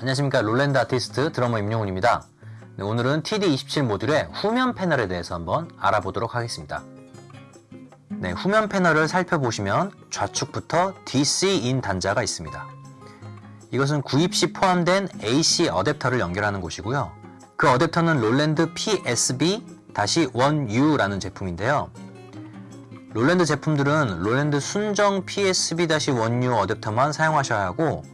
안녕하십니까 롤랜드 아티스트 드러머 임용훈입니다. 네, 오늘은 TD27 모듈의 후면 패널에 대해서 한번 알아보도록 하겠습니다. 네, 후면 패널을 살펴보시면 좌측부터 DC-in 단자가 있습니다. 이것은 구입 시 포함된 AC 어댑터를 연결하는 곳이고요. 그 어댑터는 롤랜드 PSB-1U라는 제품인데요. 롤랜드 제품들은 롤랜드 순정 PSB-1U 어댑터만 사용하셔야 하고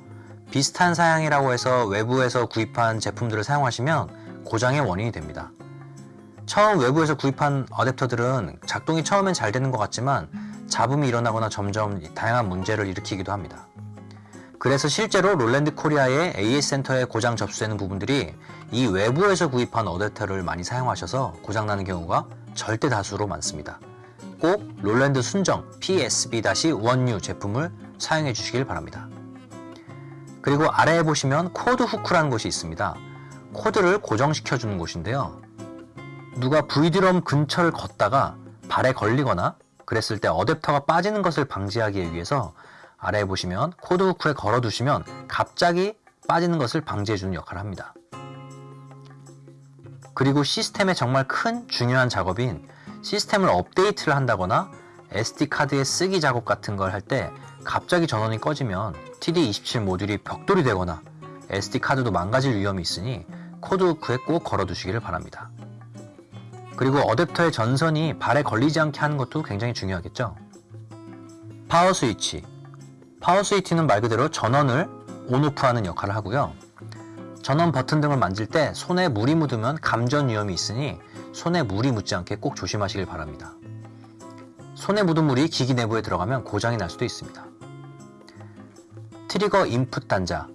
비슷한 사양이라고 해서 외부에서 구입한 제품들을 사용하시면 고장의 원인이 됩니다. 처음 외부에서 구입한 어댑터들은 작동이 처음엔 잘 되는 것 같지만 잡음이 일어나거나 점점 다양한 문제를 일으키기도 합니다. 그래서 실제로 롤랜드 코리아의 AS 센터에 고장 접수되는 부분들이 이 외부에서 구입한 어댑터를 많이 사용하셔서 고장나는 경우가 절대 다수로 많습니다. 꼭 롤랜드 순정 PSB-1U 제품을 사용해 주시길 바랍니다. 그리고 아래에 보시면 코드 후크라는 곳이 있습니다. 코드를 고정시켜 주는 곳인데요. 누가 V드럼 근처를 걷다가 발에 걸리거나 그랬을 때 어댑터가 빠지는 것을 방지하기 위해서 아래에 보시면 코드 후크에 걸어 두시면 갑자기 빠지는 것을 방지해 주는 역할을 합니다. 그리고 시스템의 정말 큰 중요한 작업인 시스템을 업데이트를 한다거나 SD카드의 쓰기 작업 같은 걸 할 때 갑자기 전원이 꺼지면 TD27 모듈이 벽돌이 되거나 SD카드도 망가질 위험이 있으니 코드 후크에 꼭 걸어 두시기를 바랍니다. 그리고 어댑터의 전선이 발에 걸리지 않게 하는 것도 굉장히 중요하겠죠. 파워 스위치 파워 스위치는 말 그대로 전원을 on/off하는 역할을 하고요. 전원 버튼 등을 만질 때 손에 물이 묻으면 감전 위험이 있으니 손에 물이 묻지 않게 꼭 조심하시길 바랍니다. 손에 묻은 물이 기기 내부에 들어가면 고장이 날 수도 있습니다. 트리거 인풋 단자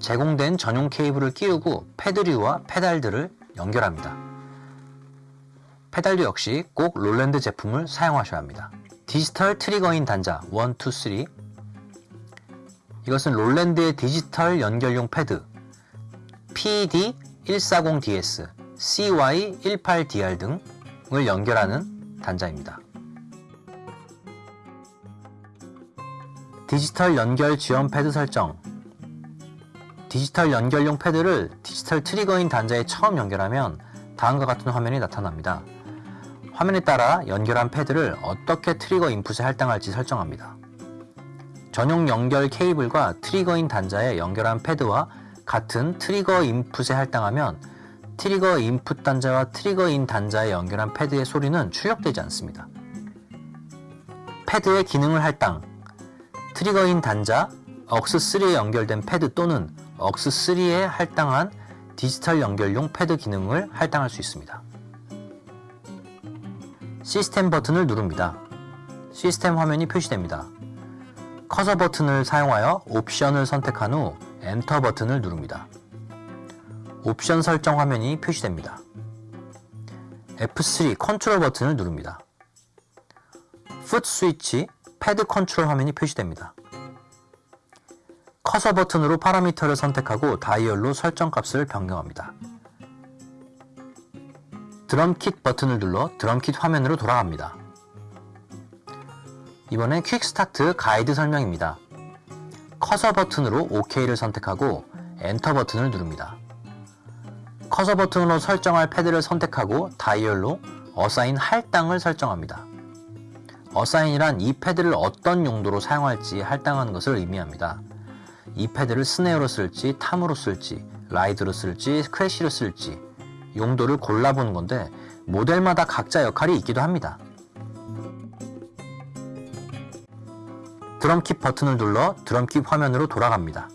제공된 전용 케이블을 끼우고 패드류와 페달들을 연결합니다. 페달류 역시 꼭 롤랜드 제품을 사용하셔야 합니다. 디지털 트리거 in 단자 1, 2, 3 이것은 롤랜드의 디지털 연결용 패드 PD140DS, CY18DR 등을 연결하는 단자입니다. 디지털 연결 지원 패드 설정 디지털 연결용 패드를 디지털 트리거 in 단자에 처음 연결하면 다음과 같은 화면이 나타납니다. 화면에 따라 연결한 패드를 어떻게 트리거 인풋에 할당할지 설정합니다. 전용 연결 케이블과 트리거 in 단자에 연결한 패드와 같은 트리거 인풋에 할당하면 트리거 인풋 단자와 트리거 in 단자에 연결한 패드의 소리는 출력되지 않습니다. 패드의 기능을 할당 트리거 in 단자, AUX3에 연결된 패드 또는 AUX3에 할당한 디지털 연결용 패드 기능을 할당할 수 있습니다. 시스템 버튼을 누릅니다. 시스템 화면이 표시됩니다. 커서 버튼을 사용하여 옵션을 선택한 후 엔터 버튼을 누릅니다. 옵션 설정 화면이 표시됩니다. F3 컨트롤 버튼을 누릅니다. foot 스위치 패드 컨트롤 화면이 표시됩니다. 커서 버튼으로 파라미터를 선택하고 다이얼로 설정 값을 변경합니다. 드럼킷 버튼을 눌러 드럼킷 화면으로 돌아갑니다. 이번엔 quick start 가이드 설명입니다. 커서 버튼으로 OK를 선택하고 엔터 버튼을 누릅니다. 커서 버튼으로 설정할 패드를 선택하고 다이얼로 assign 할당을 설정합니다. assign이란 이 패드를 어떤 용도로 사용할지 할당하는 것을 의미합니다. 이 패드를 snare로 쓸지, tom으로 쓸지, 라이드로 쓸지, 크래쉬로 쓸지 용도를 골라보는 건데 모델마다 각자 역할이 있기도 합니다. 드럼킷 버튼을 눌러 드럼킷 화면으로 돌아갑니다.